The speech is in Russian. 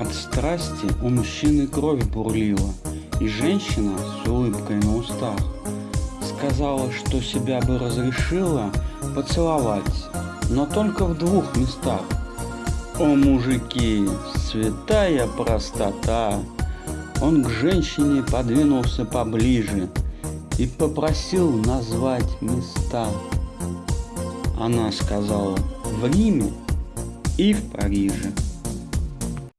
От страсти у мужчины кровь бурлила, и женщина с улыбкой на устах сказала, что себя бы разрешила поцеловать, но только в двух местах. О, мужики, святая простота! Он к женщине подвинулся поближе и попросил назвать места. Она сказала в Риме и в Париже.